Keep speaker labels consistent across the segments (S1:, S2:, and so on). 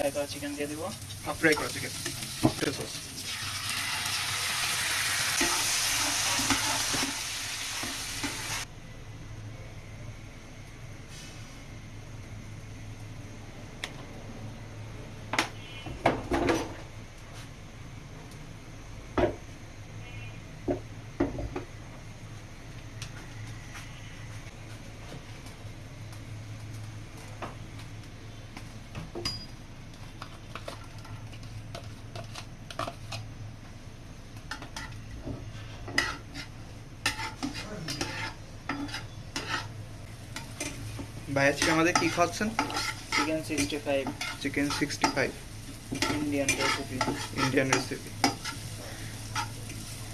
S1: Fry করা chicken দিয়ে দিব।
S2: হাফ ফ্রাই করা চিকেন সস ভাই আজকে আমাদের কি খাওয়াচ্ছেন?
S1: Chicken sixty five
S2: chicken sixty five
S1: Indian recipe
S2: Indian recipe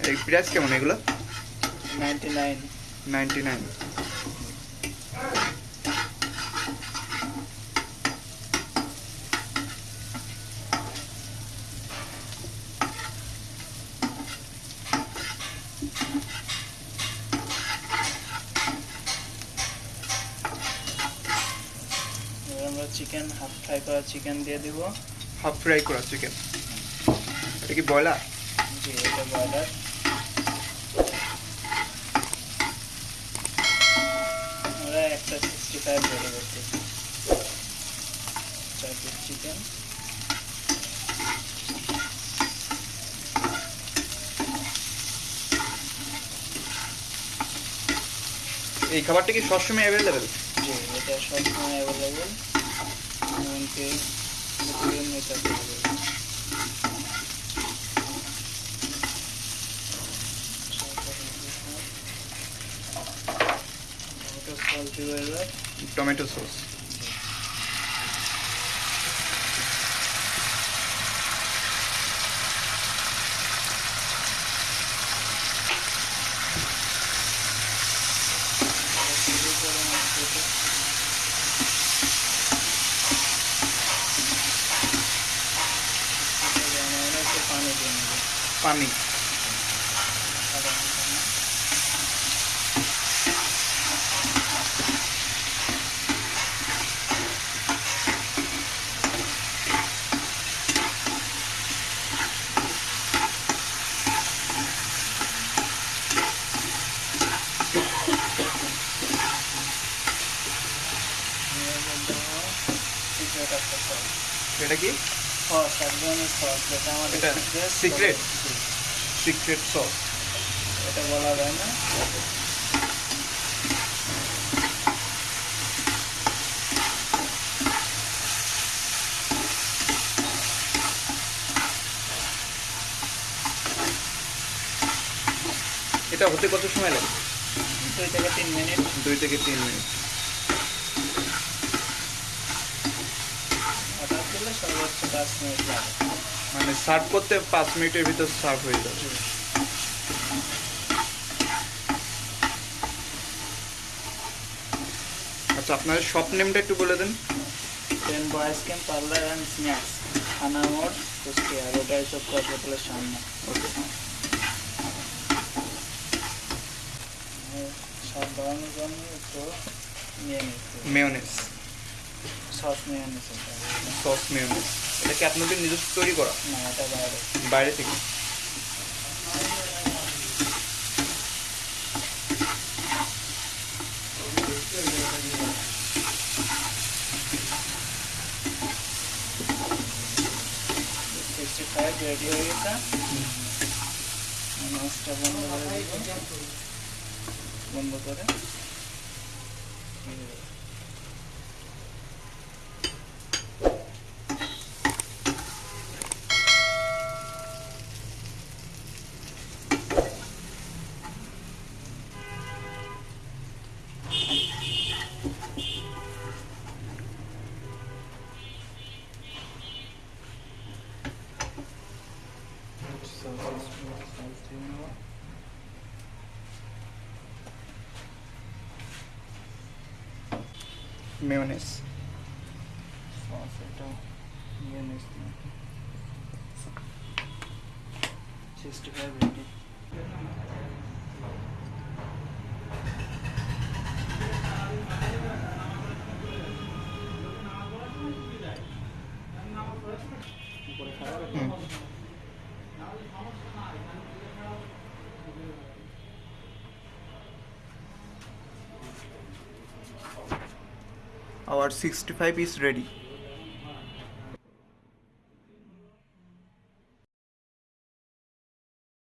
S2: এই প্রাইস কেমন এগুলো?
S1: নাইনটি নাইন
S2: নাইনটি নাইন
S1: এবার আমরা চিকেন হাফ ফ্রাই করা চিকেন দিয়ে দিব।
S2: হাফ ফ্রাই করা চিকেন এটা কি ব্রয়লার?
S1: জি এটা ব্রয়লার। আমরা একটা সিক্সটি ফাইভ রেডি করতেছি চার পিস চিকেন
S2: এই খাবারটা কি সবসময় অ্যাভেলেবেল
S1: জি এটা সবসময় অ্যাভেলেবেল এমনকি মেটাতে হবে।
S2: টমেটো সস
S1: পানি দিয়ে নেব
S2: পানি এটা কি
S1: সস সস যেটা আমাদের?
S2: সিক্রেট সস
S1: এটা বলা যায় না?
S2: এটা হতে কত সময় লাগে
S1: দুই থেকে তিন মিনিট।
S2: দুই থেকে তিন মিনিট।
S1: পাঁচ মিনিট
S2: মানে সার্ভ করতে পাঁচ মিনিটের ভিতর সার্ভ হয়ে যাবে। আচ্ছা আপনার শপ নেমটা একটু বলে দেন।
S1: দেন boys camp parlour and snacks থানা মোড় কুষ্টিয়া রোটারি চক হাসপাতালের সামনে।
S2: ওকে
S1: সব বাড়ানোর জন্য একটু
S2: মেয়নেস
S1: সস নিয়ে নিতে
S2: সস মেয়নেস এটা কি আপনাদের নিজস্ব তৈরি করা?
S1: না এটা বাইরে।
S2: বাইরে থেকে।
S1: সিক্সটি ফাইভ রেডি হয়ে গেছে। মাছটা বন্ধ করে বন্ধ করে।
S2: মেয়নেস
S1: সস এটা নিয়ে নিস সিক্সটি ফাইভ রেডি করে
S2: Our 65 is ready.